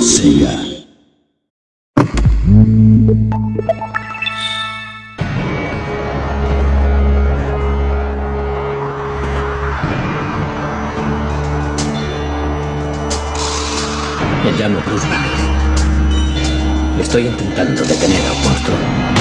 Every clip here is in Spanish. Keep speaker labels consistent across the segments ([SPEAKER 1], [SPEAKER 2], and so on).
[SPEAKER 1] Sega.
[SPEAKER 2] Me llamo Bruce. Estoy intentando detener a un.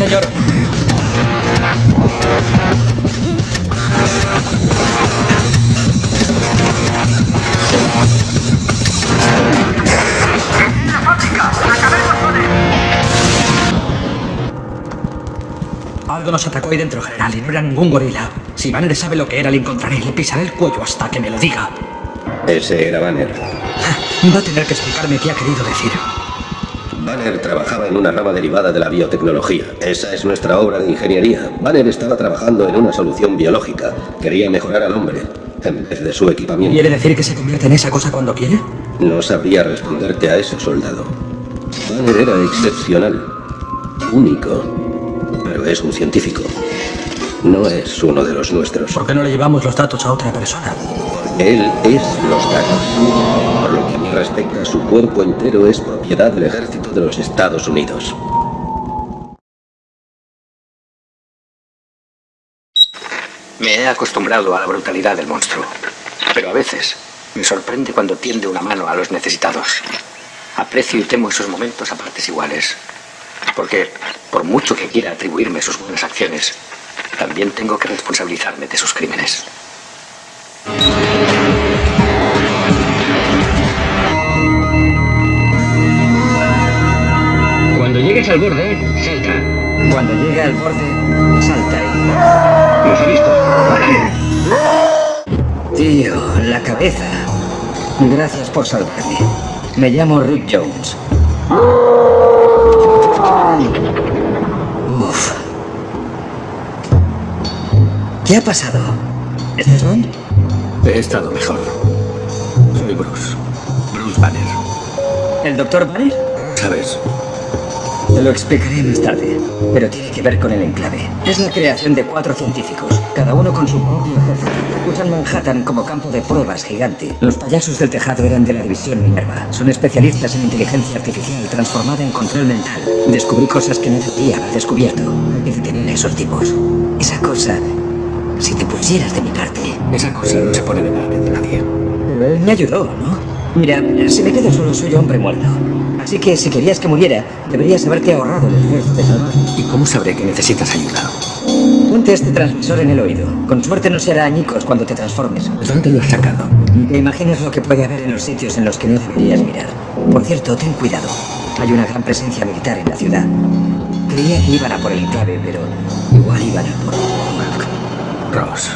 [SPEAKER 3] Señor. Algo nos atacó ahí dentro, general, y no era ningún gorila. Si Banner sabe lo que era, le encontraré y le pisaré el cuello hasta que me lo diga.
[SPEAKER 4] Ese era Banner.
[SPEAKER 3] Va a tener que explicarme qué ha querido decir.
[SPEAKER 4] Banner trabajaba en una rama derivada de la biotecnología. Esa es nuestra obra de ingeniería. Banner estaba trabajando en una solución biológica. Quería mejorar al hombre, en vez de su equipamiento.
[SPEAKER 3] ¿Quiere decir que se convierte en esa cosa cuando quiere?
[SPEAKER 4] No sabría responderte a eso, soldado. Banner era excepcional. Único. Pero es un científico. No es uno de los nuestros.
[SPEAKER 3] ¿Por qué no le llevamos los datos a otra persona?
[SPEAKER 4] Él es los datos. Que a su cuerpo entero es propiedad del ejército de los Estados Unidos.
[SPEAKER 2] Me he acostumbrado a la brutalidad del monstruo, pero a veces me sorprende cuando tiende una mano a los necesitados. Aprecio y temo esos momentos a partes iguales, porque por mucho que quiera atribuirme sus buenas acciones, también tengo que responsabilizarme de sus crímenes.
[SPEAKER 5] Cuando llegues al borde, salta.
[SPEAKER 3] Cuando llega al borde, salta
[SPEAKER 5] ¿Los ha visto?
[SPEAKER 3] Tío, la cabeza. Gracias por salvarme. Me llamo Rick Jones. Uf. ¿Qué ha pasado? ¿Estás bien?
[SPEAKER 2] He estado mejor. Soy Bruce. Bruce Banner.
[SPEAKER 3] ¿El doctor Banner?
[SPEAKER 2] ¿Sabes?
[SPEAKER 3] Lo explicaré más tarde, pero tiene que ver con el enclave. Es la creación de cuatro científicos, cada uno con su propio ejército. Usan Manhattan como campo de pruebas gigante. Los payasos del tejado eran de la división Minerva. Son especialistas en inteligencia artificial transformada en control mental. Descubrí cosas que debería haber descubierto. Que detener a esos tipos. Esa cosa, si te pusieras de mi parte...
[SPEAKER 2] Esa cosa no se pone de nada de nadie.
[SPEAKER 3] Me ayudó, ¿no? Mira, si me quedo solo soy hombre muerto. Así que si querías que muriera, deberías haberte ahorrado el esfuerzo de salvar.
[SPEAKER 2] ¿Y cómo sabré que necesitas ayuda?
[SPEAKER 3] Ponte este transmisor en el oído. Con suerte no se hará añicos cuando te transformes.
[SPEAKER 2] ¿De dónde lo has sacado?
[SPEAKER 3] Te imaginas lo que puede haber en los sitios en los que no deberías mirar. Por cierto, ten cuidado. Hay una gran presencia militar en la ciudad. Creía que iban a por el enclave, pero igual iban a por.
[SPEAKER 2] Ross.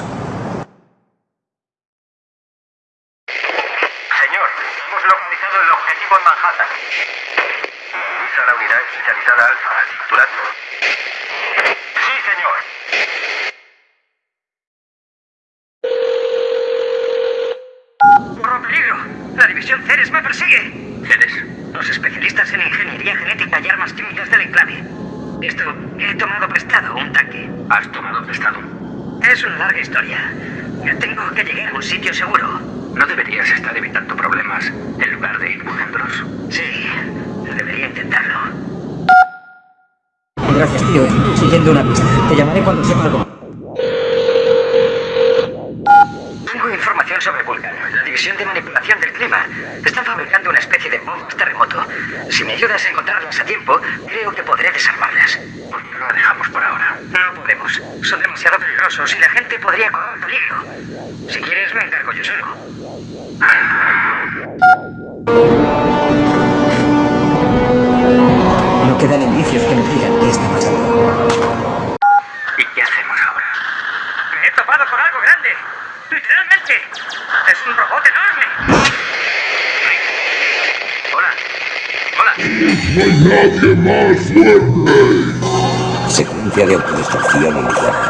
[SPEAKER 6] Señor, hemos localizado el objetivo en Manhattan. Avisa a la especializada Alfa al capturarlo. Sí, señor. ¡Corro peligro! ¡La división Ceres me persigue!
[SPEAKER 2] ¿Eres?
[SPEAKER 6] Los especialistas en ingeniería genética y armas químicas del enclave. Esto, he tomado prestado un tanque.
[SPEAKER 2] ¿Has tomado prestado?
[SPEAKER 6] Es una larga historia. Tengo que llegar a un sitio seguro.
[SPEAKER 2] ¿No deberías estar evitando problemas en lugar de impulsándolos?
[SPEAKER 6] Sí, debería intentarlo.
[SPEAKER 3] Gracias, tío. Siguiendo una pista. Te llamaré cuando sepa algo.
[SPEAKER 6] Tengo información sobre Vulcan, la división de manipulación del clima. Están fabricando una especie de bombas terremoto. Si me ayudas a encontrarlas a tiempo, creo que podré desarmarlas.
[SPEAKER 2] ¿Por qué no la dejamos por ahora?
[SPEAKER 6] No podemos. Son demasiado peligrosos y la gente podría correr peligro. Si quieres, me encargo yo solo.
[SPEAKER 3] No quedan indicios que me digan qué está pasando.
[SPEAKER 2] ¿Y qué hacemos ahora?
[SPEAKER 6] Me he topado con algo grande. Literalmente Es un robot enorme. Hola. Hola.
[SPEAKER 3] Secuencia de autodestrucción iniciada.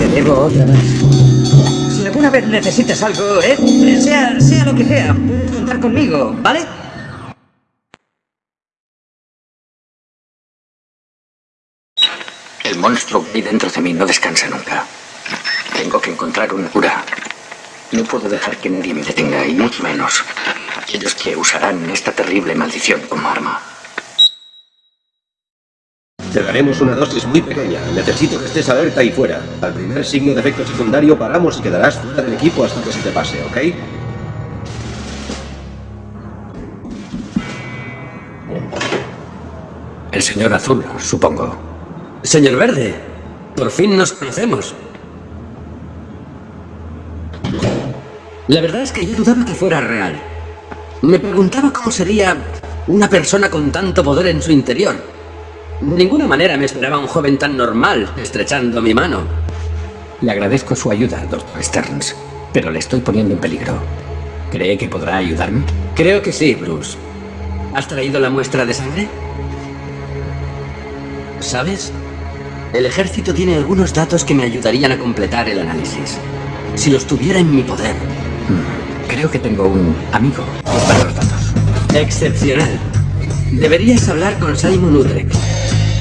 [SPEAKER 3] Te debo otra más. Si alguna vez necesitas algo, ¿eh? Sea, sea lo que sea, puedes contar conmigo, ¿vale?
[SPEAKER 2] Monstruo que hay dentro de mí no descansa nunca. Tengo que encontrar una cura. No puedo dejar que nadie me detenga, y mucho menos aquellos que usarán esta terrible maldición como arma.
[SPEAKER 4] Te daremos una dosis muy pequeña. Necesito que estés alerta y fuera. Al primer signo de efecto secundario paramos y quedarás fuera del equipo hasta que se te pase, ¿ok?
[SPEAKER 2] El señor azul, supongo.
[SPEAKER 1] Señor Verde, por fin nos conocemos. La verdad es que yo dudaba que fuera real. Me preguntaba cómo sería una persona con tanto poder en su interior. De ninguna manera me esperaba un joven tan normal, estrechando mi mano.
[SPEAKER 2] Le agradezco su ayuda, doctor Stearns, pero le estoy poniendo en peligro. ¿Cree que podrá ayudarme?
[SPEAKER 1] Creo que sí, Bruce. ¿Has traído la muestra de sangre? ¿Sabes? El ejército tiene algunos datos que me ayudarían a completar el análisis. Si los tuviera en mi poder.
[SPEAKER 2] Creo que tengo un amigo para los datos.
[SPEAKER 1] Excepcional. Deberías hablar con Simon Utrecht.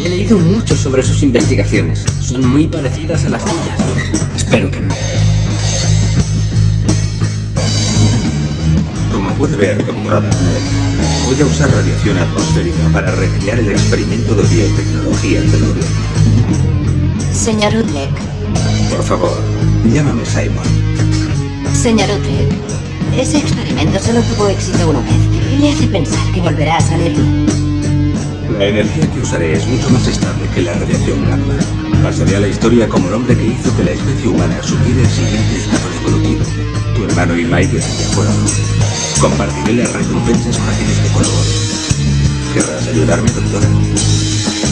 [SPEAKER 1] He leído mucho sobre sus investigaciones. Son muy parecidas a las tuyas.
[SPEAKER 2] Espero que no.
[SPEAKER 7] Como puede ver, doctorada, voy a usar radiación atmosférica para recrear el experimento de biotecnología del gobierno.
[SPEAKER 8] Señor Utrecht.
[SPEAKER 7] Por favor, llámame Simon.
[SPEAKER 8] Señor Utrecht. Ese experimento solo tuvo éxito una vez. ¿Qué le hace pensar que volverá a salir?
[SPEAKER 7] La energía que usaré es mucho más estable que la radiación gamma. Pasaré a la historia como el hombre que hizo que la especie humana subiera el siguiente estado evolutivo. Tu hermano y Mike de acuerdo. Compartiré las recompensas con aquellos que colaboren. ¿Querrás ayudarme, doctora?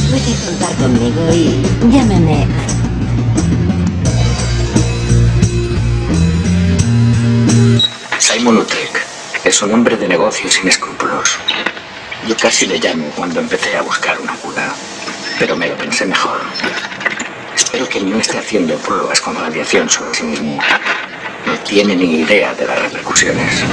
[SPEAKER 8] Puede contar conmigo y llámeme.
[SPEAKER 2] Simon Utrecht es un hombre de negocios sin escrúpulos. Yo casi le llamo cuando empecé a buscar una cura, pero me lo pensé mejor. Espero que no esté haciendo pruebas con radiación sobre sí mismo. No tiene ni idea de las repercusiones.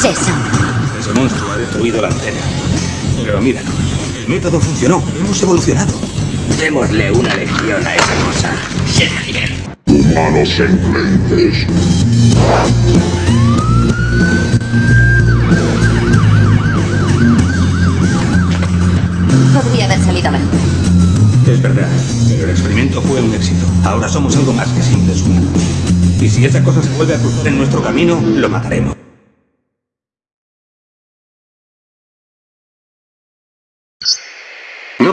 [SPEAKER 8] Es eso?
[SPEAKER 7] Ese monstruo ha destruido la antena. Pero míranos, el método funcionó. Hemos evolucionado.
[SPEAKER 3] Démosle una lección a esa cosa.
[SPEAKER 9] Humanos enclenques.
[SPEAKER 8] Podría haber salido mejor.
[SPEAKER 7] Es verdad, pero el experimento fue un éxito. Ahora somos algo más que simples humanos. Y si esa cosa se vuelve a cruzar en nuestro camino, lo mataremos.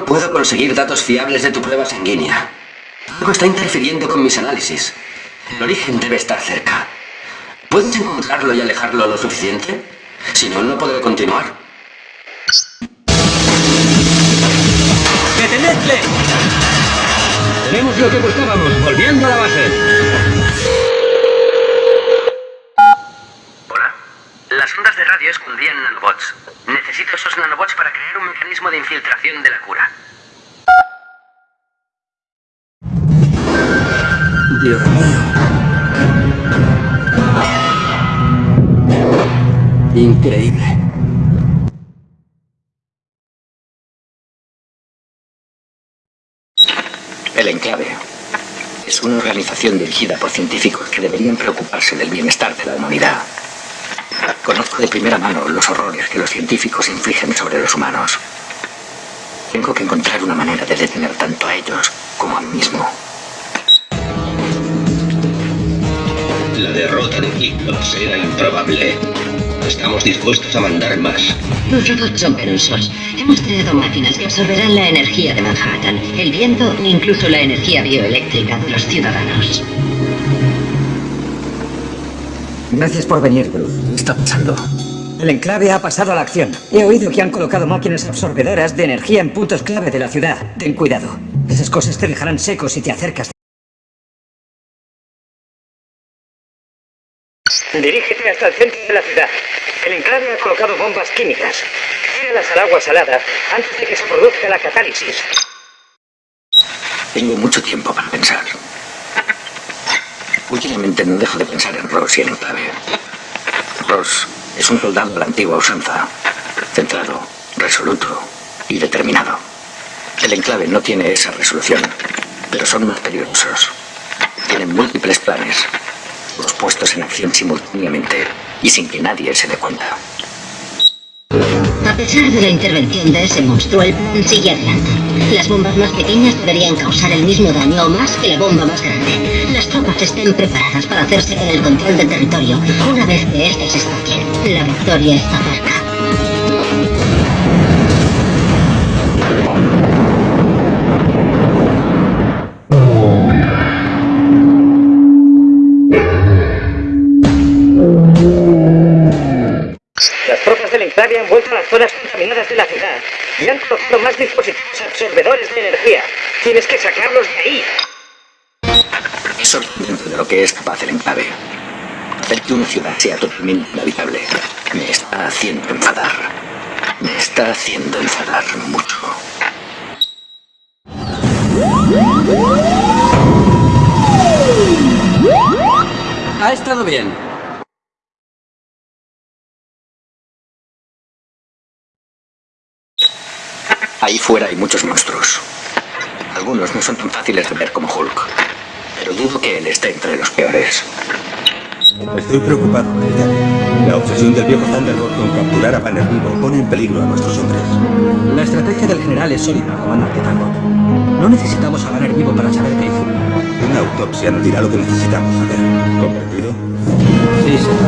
[SPEAKER 1] Puedo conseguir datos fiables de tu prueba sanguínea. Algo está interfiriendo con mis análisis. El origen debe estar cerca. ¿Puedes encontrarlo y alejarlo lo suficiente? Si no, no podré continuar. ¡Detenedle!
[SPEAKER 5] Tenemos lo que buscábamos, volviendo a la base.
[SPEAKER 6] Las ondas de radio escondían nanobots. Necesito esos nanobots para crear un mecanismo de infiltración de la cura.
[SPEAKER 1] Dios mío. Increíble.
[SPEAKER 2] El Enclave es una organización dirigida por científicos que deberían preocuparse del bienestar de la humanidad. Conozco de primera mano los horrores que los científicos infligen sobre los humanos. Tengo que encontrar una manera de detener tanto a ellos como a mí mismo.
[SPEAKER 4] La derrota de Eclipse era improbable. Estamos dispuestos a mandar más.
[SPEAKER 8] Los robots son perezosos. Hemos creado máquinas que absorberán la energía de Manhattan, el viento e incluso la energía bioeléctrica de los ciudadanos.
[SPEAKER 3] Gracias por venir, Bruce.
[SPEAKER 1] ¿Qué está pasando?
[SPEAKER 3] El enclave ha pasado a la acción. He oído que han colocado máquinas absorbedoras de energía en puntos clave de la ciudad. Ten cuidado. Esas cosas te dejarán seco si te acercas. Dirígete hasta el centro de la ciudad. El enclave ha colocado bombas químicas. Tíralas al agua salada antes de que se produzca la catálisis.
[SPEAKER 2] Tengo mucho tiempo para pensar. Últimamente no dejo de pensar en Ross y el enclave. Ross es un soldado de la antigua usanza, centrado, resoluto y determinado. El enclave no tiene esa resolución, pero son más peligrosos. Tienen múltiples planes, los puestos en acción simultáneamente y sin que nadie se dé cuenta.
[SPEAKER 8] A pesar de la intervención de ese monstruo, el plan sigue adelante. Las bombas más pequeñas deberían causar el mismo daño o más que la bomba más grande. Las tropas estén preparadas para hacerse con el control del territorio. Una vez que estas estén, la victoria está cerca.
[SPEAKER 3] Tropas del enclave han vuelto a las zonas contaminadas de la ciudad y han colocado más dispositivos absorbedores de energía. Tienes que sacarlos de ahí.
[SPEAKER 2] Es sorprendente de lo que es capaz el enclave. Hacer que una ciudad sea totalmente inhabitable me está haciendo enfadar. Me está haciendo enfadar mucho.
[SPEAKER 1] Ha estado bien.
[SPEAKER 2] Ahí fuera hay muchos monstruos. Algunos no son tan fáciles de ver como Hulk, pero dudo que él esté entre los peores.
[SPEAKER 7] Estoy preocupado, capitán. La obsesión del viejo Thunderbolt con capturar a Banner vivo pone en peligro a nuestros hombres.
[SPEAKER 3] La estrategia del general es sólida, comandante Tango. No necesitamos a Banner vivo para saber qué hizo.
[SPEAKER 7] Una autopsia nos dirá lo que necesitamos saber. ¿Comprendido?
[SPEAKER 1] Sí, señor.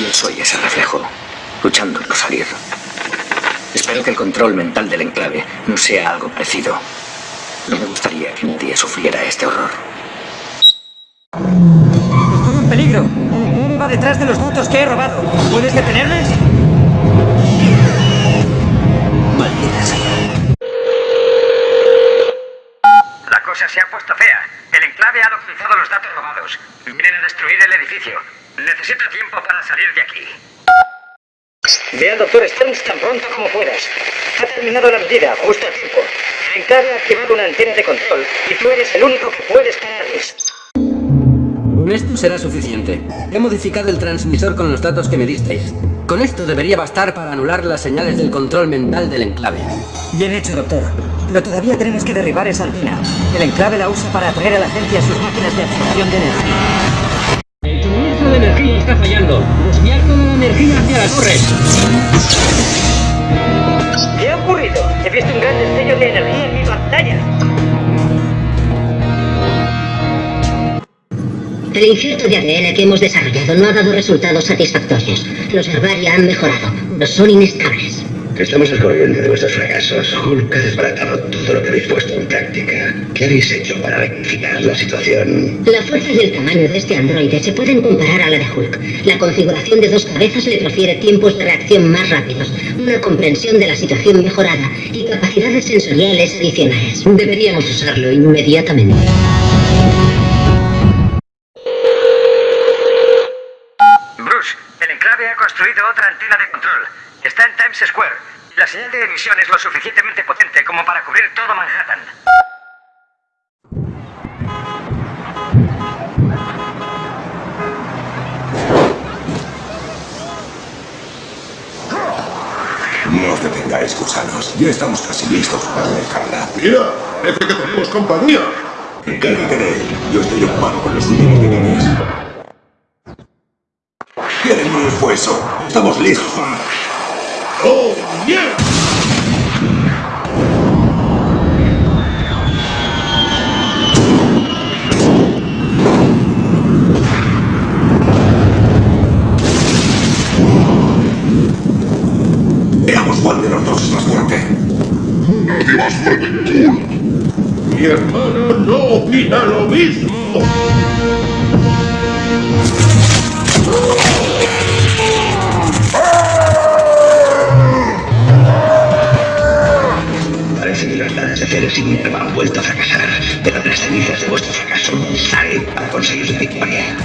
[SPEAKER 2] yo soy ese reflejo, luchando por salir. Espero que el control mental del enclave no sea algo parecido. No me gustaría que nadie sufriera este horror.
[SPEAKER 3] ¡Estoy en peligro! Va detrás de los datos que he robado. ¿Puedes detenerles?
[SPEAKER 1] Maldita sea.
[SPEAKER 6] La cosa se ha puesto fea. El enclave ha localizado los datos robados. Vienen a destruir el edificio. Necesito tiempo para salir de aquí.
[SPEAKER 3] Ve al doctor Stearns tan pronto como puedas. Ha terminado la medida, justo a tiempo. El enclave ha activado una antena de control y tú eres el único que puedes pararles.
[SPEAKER 1] Con esto será suficiente. He modificado el transmisor con los datos que me disteis. Con esto debería bastar para anular las señales del control mental del enclave.
[SPEAKER 3] Bien hecho, doctor. Pero todavía tenemos que derribar esa antena. El enclave la usa para atraer a la gente a sus máquinas de absorción de energía.
[SPEAKER 5] Energía está fallando. Desviar toda la energía hacia la torre.
[SPEAKER 3] ¿Qué ha ocurrido? He visto un gran destello de energía en mi pantalla.
[SPEAKER 8] El injerto de ADN que hemos desarrollado no ha dado resultados satisfactorios. Los herbaria han mejorado, pero son inestables.
[SPEAKER 10] Estamos al corriente de vuestros fracasos. Hulk ha desbaratado todo lo que habéis puesto en práctica. ¿Qué habéis hecho para rectificar la situación?
[SPEAKER 8] La fuerza y el tamaño de este androide se pueden comparar a la de Hulk. La configuración de dos cabezas le profiere tiempos de reacción más rápidos, una comprensión de la situación mejorada y capacidades sensoriales adicionales. Deberíamos usarlo inmediatamente.
[SPEAKER 6] Bruce, el enclave ha construido otra antena de control. Está en Times Square. La señal de emisión es lo suficientemente potente como para cubrir todo Manhattan.
[SPEAKER 7] No os detengáis, gusanos. Ya estamos casi listos para dejarla.
[SPEAKER 9] Mira, parece que tenemos compañía.
[SPEAKER 7] Encárgate de él. Yo estoy ocupado con los últimos detalles. ¿Quieren mi esfuerzo? Estamos listos para...
[SPEAKER 9] ¡Oh, yeah!
[SPEAKER 7] Veamos cuál de los dos es más fuerte.
[SPEAKER 9] Nadie más fuerte. Mi hermana no opina lo mismo.
[SPEAKER 10] De Ceres y Minerva han vuelto a fracasar, pero de las cenizas de vuestro fracaso sale para conseguir la victoria.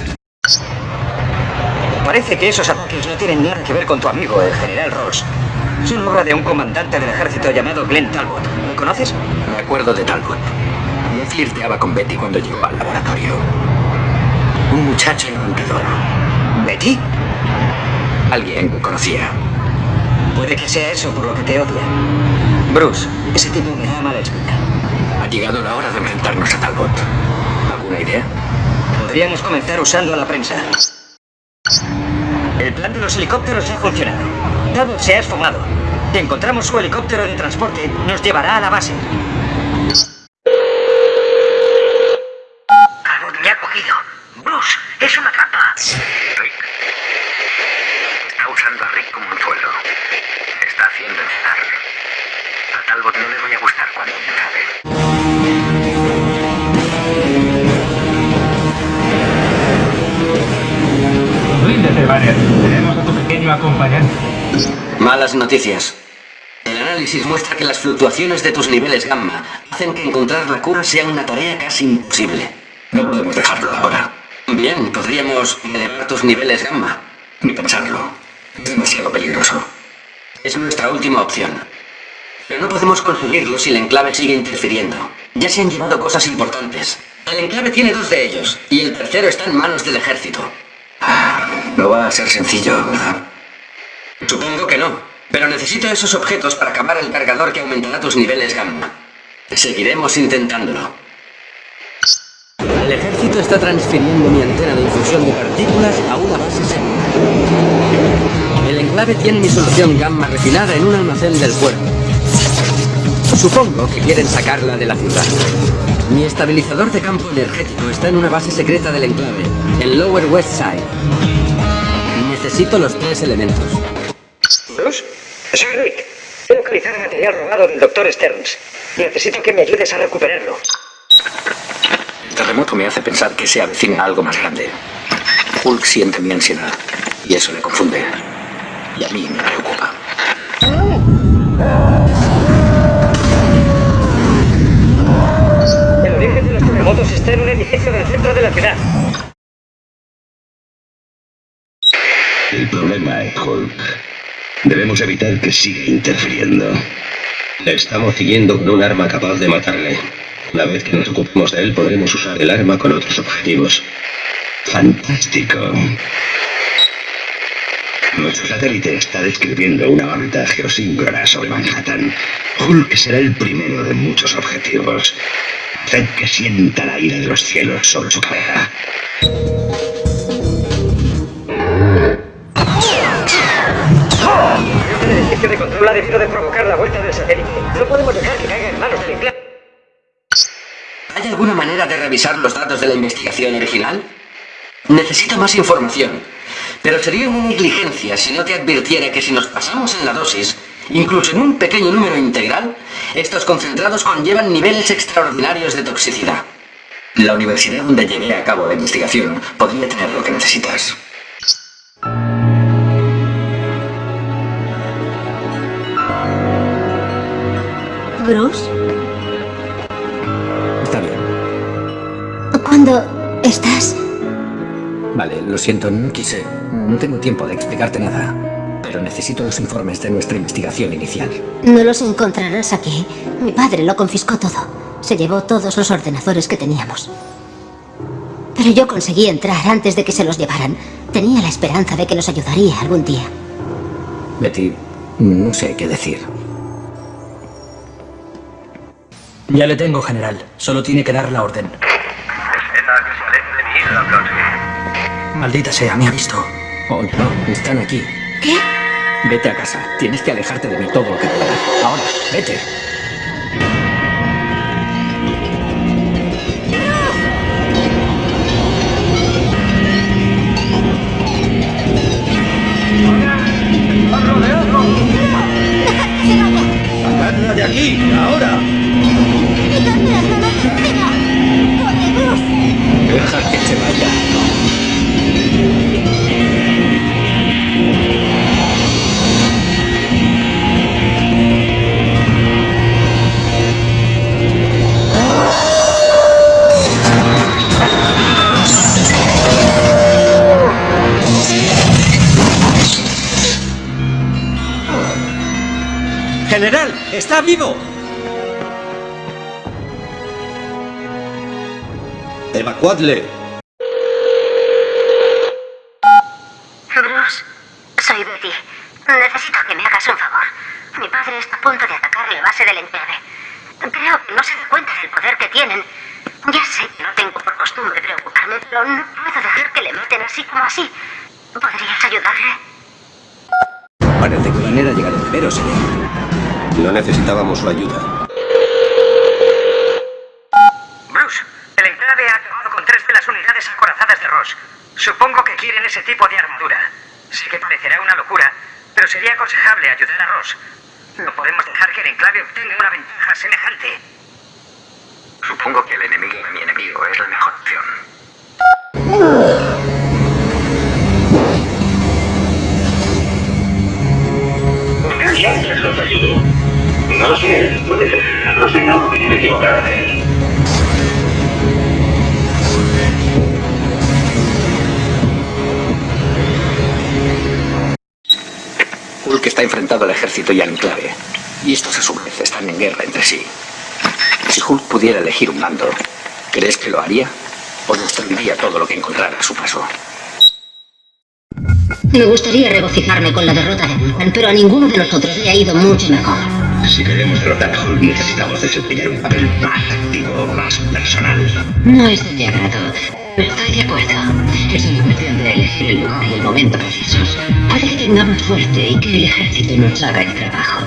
[SPEAKER 3] Parece que esos ataques no tienen nada que ver con tu amigo, el general Ross. Son obra de un comandante del ejército llamado Glenn Talbot. ¿Lo conoces?
[SPEAKER 2] Me acuerdo de Talbot. Me flirteaba con Betty cuando llegó al laboratorio. Un muchacho encantador.
[SPEAKER 3] ¿Betty?
[SPEAKER 2] Alguien que conocía.
[SPEAKER 3] Puede que sea eso por lo que te odia. Bruce, ese tipo me da mala espina.
[SPEAKER 2] Ha llegado la hora de enfrentarnos a Talbot. ¿Alguna idea?
[SPEAKER 3] Podríamos comenzar usando a la prensa. El plan de los helicópteros ha funcionado. Talbot se ha esfumado. Si encontramos su helicóptero de transporte, nos llevará a la base.
[SPEAKER 1] Noticias. El análisis muestra que las fluctuaciones de tus niveles gamma hacen que encontrar la cura sea una tarea casi imposible.
[SPEAKER 2] No podemos dejarlo ahora.
[SPEAKER 1] Bien, podríamos elevar tus niveles gamma.
[SPEAKER 2] Ni pensarlo. Es demasiado peligroso.
[SPEAKER 1] Es nuestra última opción. Pero no podemos conseguirlo si el enclave sigue interfiriendo. Ya se han llevado cosas importantes. El enclave tiene dos de ellos, y el tercero está en manos del ejército.
[SPEAKER 2] Ah, no va a ser sencillo, ¿verdad?
[SPEAKER 1] Supongo que no, pero necesito esos objetos para acabar el cargador que aumentará tus niveles gamma. Seguiremos intentándolo. El ejército está transfiriendo mi antena de infusión de partículas a una base segura. El enclave tiene mi solución gamma refinada en un almacén del puerto. Supongo que quieren sacarla de la ciudad. Mi estabilizador de campo energético está en una base secreta del enclave, en Lower West Side. Necesito los tres elementos.
[SPEAKER 3] Bruce, soy Rick. He localizado material robado del Dr. Stearns. Necesito que me ayudes a recuperarlo.
[SPEAKER 2] El terremoto me hace pensar que se avecina algo más grande. Hulk siente mi ansiedad y eso le confunde. Y a mí me preocupa.
[SPEAKER 3] El origen de los terremotos está en un edificio del centro de la ciudad.
[SPEAKER 10] El problema es Hulk. Debemos evitar que siga interfiriendo.
[SPEAKER 4] Le estamos siguiendo con un arma capaz de matarle. Una vez que nos ocupemos de él, podremos usar el arma con otros objetivos.
[SPEAKER 10] Fantástico. Nuestro satélite está describiendo una órbita geosíncrona sobre Manhattan. Hulk será el primero de muchos objetivos. Haced que sienta la ira de los cielos sobre su cabeza.
[SPEAKER 3] De debido de provocar la vuelta del satélite. No podemos dejar que caiga en manos del.
[SPEAKER 1] ¿Hay alguna manera de revisar los datos de la investigación original? Necesito más información, pero sería una negligencia si no te advirtiera que si nos pasamos en la dosis, Incluso en un pequeño número integral, estos concentrados conllevan niveles extraordinarios de toxicidad. La universidad donde llevé a cabo la investigación podría tener lo que necesitas.
[SPEAKER 8] Bruce,
[SPEAKER 2] Está bien.
[SPEAKER 8] ¿cuándo estás?
[SPEAKER 2] Vale, lo siento, no quise. No tengo tiempo de explicarte nada. Pero necesito los informes de nuestra investigación inicial.
[SPEAKER 8] No los encontrarás aquí. Mi padre lo confiscó todo. Se llevó todos los ordenadores que teníamos. Pero yo conseguí entrar antes de que se los llevaran. Tenía la esperanza de que nos ayudaría algún día.
[SPEAKER 2] Betty, no sé qué decir.
[SPEAKER 3] Ya le tengo, general. Solo tiene que dar la orden. Maldita sea, me ha visto.
[SPEAKER 2] Oh, no, están aquí.
[SPEAKER 8] ¿Qué?
[SPEAKER 2] Vete a casa. Tienes que alejarte de mí todo lo que puedas. Ahora, vete.
[SPEAKER 9] ¡Sacadla de aquí! ¡Ahora!
[SPEAKER 2] Deja que se vaya.
[SPEAKER 3] ¡General! ¡Está vivo!
[SPEAKER 4] ¡Evacuadle!
[SPEAKER 8] Bruce, soy Betty. Necesito que me hagas un favor. Mi padre está a punto de atacar la base del enclave. Creo que no se da cuenta del poder que tienen. Ya sé que no tengo por costumbre preocuparme, pero no puedo dejar que le maten así como así. ¿Podrías ayudarle?
[SPEAKER 2] Parece que Banner ha llegado primero, señor.
[SPEAKER 4] No necesitábamos su ayuda.
[SPEAKER 6] Bruce, el enclave ha acabado con tres de las unidades acorazadas de Ross. Supongo que quieren ese tipo de armadura. Sé que parecerá una locura, pero sería aconsejable ayudar a Ross. No podemos dejar que el enclave obtenga una ventaja semejante. Supongo que el enemigo de mi enemigo es la mejor opción.
[SPEAKER 10] Los ayudó. No sé, puede ser. No sé, no equivocarme.
[SPEAKER 2] Hulk está enfrentado al ejército y al enclave. Y estos a su vez están en guerra entre sí. Si Hulk pudiera elegir un mando, ¿crees que lo haría? ¿O destruiría todo lo que encontrara a su paso?
[SPEAKER 8] Me gustaría regocijarme con la derrota de Vulcan, pero a ninguno de nosotros le ha ido mucho mejor.
[SPEAKER 10] Si queremos derrotar a Hulk, necesitamos desempeñar un papel más activo, más personal.
[SPEAKER 8] No es de mi agrado. Estoy de acuerdo. Es una cuestión de elegir el lugar y el momento precisos. Puede que tengamos suerte y que el ejército nos haga el trabajo.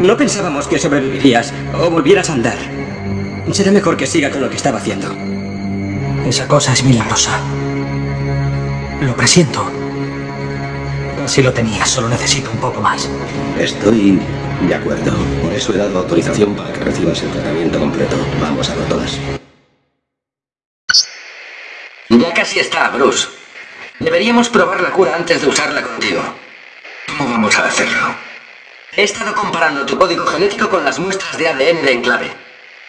[SPEAKER 3] No pensábamos que sobrevivirías o volvieras a andar. Será mejor que siga con lo que estaba haciendo. Esa cosa es milagrosa. Lo presiento. Si lo tenía, solo necesito un poco más.
[SPEAKER 4] Estoy de acuerdo. Por eso he dado autorización para que recibas el tratamiento completo. Vamos a por todas.
[SPEAKER 1] Ya casi está, Bruce. Deberíamos probar la cura antes de usarla contigo. ¿Cómo vamos a hacerlo? He estado comparando tu código genético con las muestras de ADN de Enclave.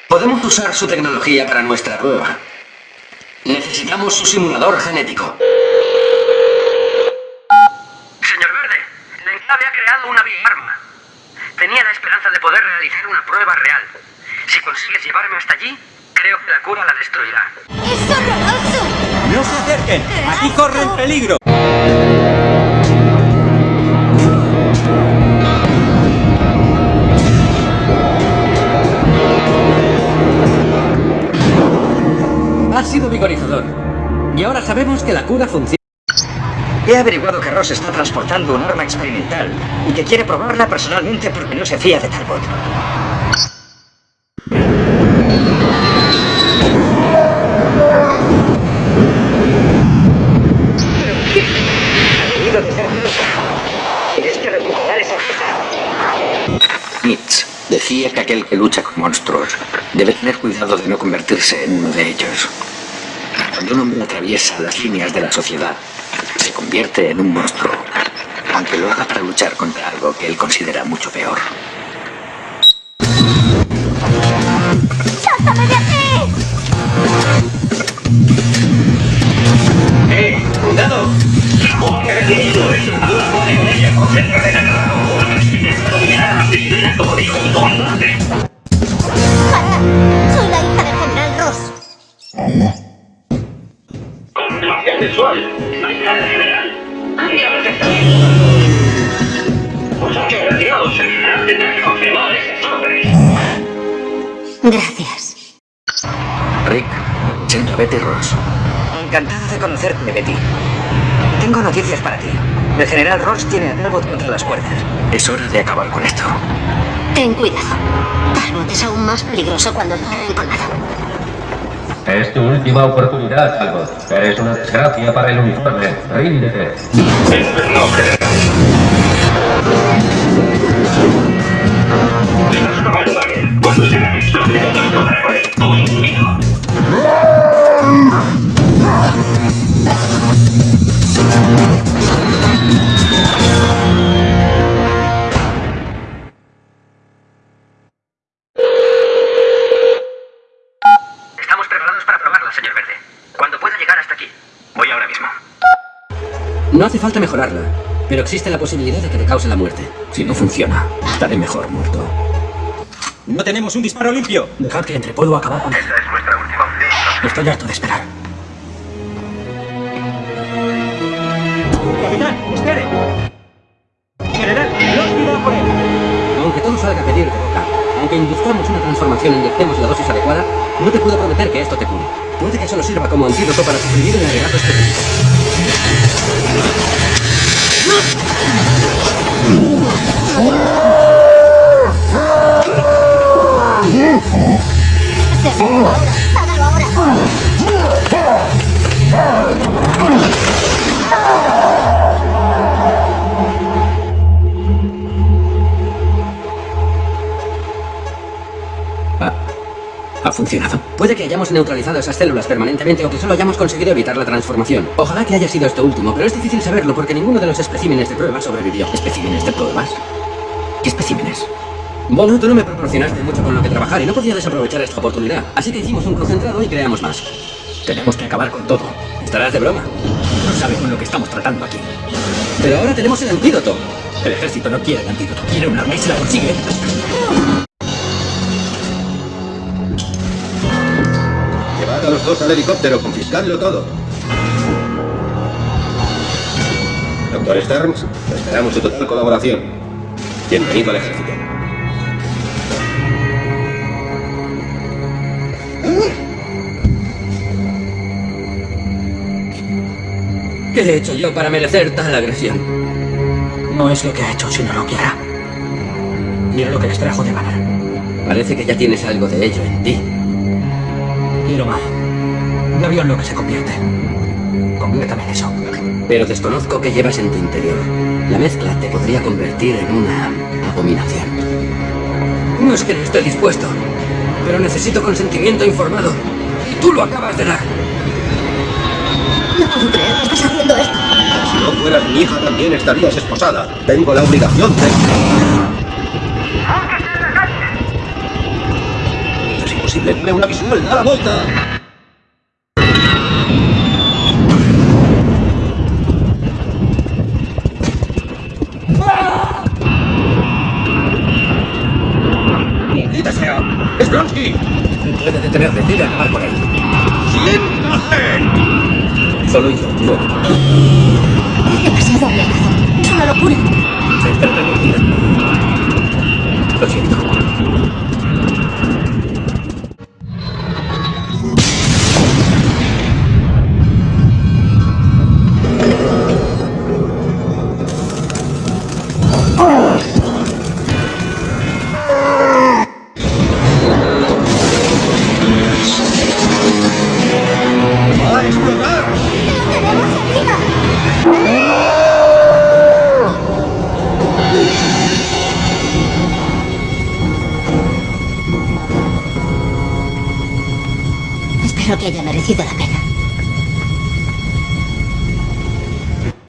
[SPEAKER 1] Podemos usar su tecnología para nuestra prueba. Necesitamos su simulador genético.
[SPEAKER 6] Señor Verde, el enclave ha creado una bioarma. Tenía la esperanza de poder realizar una prueba real. Si consigues llevarme hasta allí, creo que la cura la destruirá.
[SPEAKER 8] ¡Es horroroso!
[SPEAKER 3] ¡No se acerquen! ¡Aquí corren peligro!
[SPEAKER 1] Ha sido vigorizador. Y ahora sabemos que la cura funciona.
[SPEAKER 3] He averiguado que Ross está transportando un arma experimental y que quiere probarla personalmente porque no se fía de Talbot.
[SPEAKER 2] Nietzsche decía que aquel que lucha con monstruos debe tener cuidado de no convertirse en uno de ellos. Cuando un hombre atraviesa las líneas de la sociedad, se convierte en un monstruo, aunque lo haga para luchar contra algo que él considera mucho peor.
[SPEAKER 8] ¡Sáltame de aquí!
[SPEAKER 10] ¡Eh! ¡Cuidado!
[SPEAKER 8] ¡Para!
[SPEAKER 3] Encantado de conocerte, Betty. Tengo noticias para ti. El general Ross tiene a Talbot contra las cuerdas.
[SPEAKER 2] Es hora de acabar con esto.
[SPEAKER 8] Ten cuidado. Talbot es aún más peligroso cuando está encolado.
[SPEAKER 5] Es tu última oportunidad, Talbot. Eres una desgracia para el uniforme. Ríndete.
[SPEAKER 10] No,
[SPEAKER 1] hace falta mejorarla, pero existe la posibilidad de que te cause la muerte.
[SPEAKER 2] Si no funciona, estaré mejor muerto.
[SPEAKER 3] No tenemos un disparo limpio.
[SPEAKER 1] Dejad que entre, puedo acabar con él.
[SPEAKER 6] Esta es nuestra última opción.
[SPEAKER 1] Estoy harto de esperar.
[SPEAKER 3] Capitán, espere. General, no por él.
[SPEAKER 1] Aunque todo salga a pedir de boca, aunque induzcamos una transformación e inyectemos la dosis adecuada, no te puedo prometer que esto te cure. Puede que solo sirva como antídoto para suprimir el agregato específico.
[SPEAKER 8] ¡Hágalo ahora!
[SPEAKER 2] Ha funcionado.
[SPEAKER 1] Puede que hayamos neutralizado esas células permanentemente o que solo hayamos conseguido evitar la transformación. Ojalá que haya sido esto último, pero es difícil saberlo porque ninguno de los especímenes de prueba sobrevivió.
[SPEAKER 2] ¿Especímenes de pruebas? ¿Qué especímenes?
[SPEAKER 1] Bueno, tú no me proporcionaste mucho con lo que trabajar y no podía desaprovechar esta oportunidad. Así que hicimos un concentrado y creamos más.
[SPEAKER 2] Tenemos que acabar con todo.
[SPEAKER 1] Estarás de broma.
[SPEAKER 2] No sabe con lo que estamos tratando aquí.
[SPEAKER 1] Pero ahora tenemos el antídoto.
[SPEAKER 2] El ejército no quiere el antídoto, quiere un arma y se la consigue.
[SPEAKER 4] Dos al helicóptero, confiscadlo todo. Doctor Stearns, esperamos su total colaboración. Bienvenido al ejército.
[SPEAKER 1] ¿Qué he hecho yo para merecer tal agresión?
[SPEAKER 2] No es lo que ha hecho, sino lo que hará. Mira lo que les trajo de Banner.
[SPEAKER 1] Parece que ya tienes algo de ello en ti.
[SPEAKER 2] Quiero más. Vio en lo que se convierte. Conviértame en eso.
[SPEAKER 1] Pero desconozco qué llevas en tu interior. La mezcla te podría convertir en una abominación. No es que no esté dispuesto, pero necesito consentimiento informado. Y tú lo acabas de dar.
[SPEAKER 8] No puedo creer que estás haciendo esto.
[SPEAKER 4] Si no fueras mi hija, también estarías esposada. Tengo la obligación de... Es imposible, una visual, da la vuelta.
[SPEAKER 3] ¡Es Blonsky!
[SPEAKER 2] Puede detenerle, debe acabar con él.
[SPEAKER 3] ¡Siéntate!
[SPEAKER 2] Solo yo, no.
[SPEAKER 8] Es demasiado arriesgado. Es una locura.
[SPEAKER 2] Se está. Lo siento.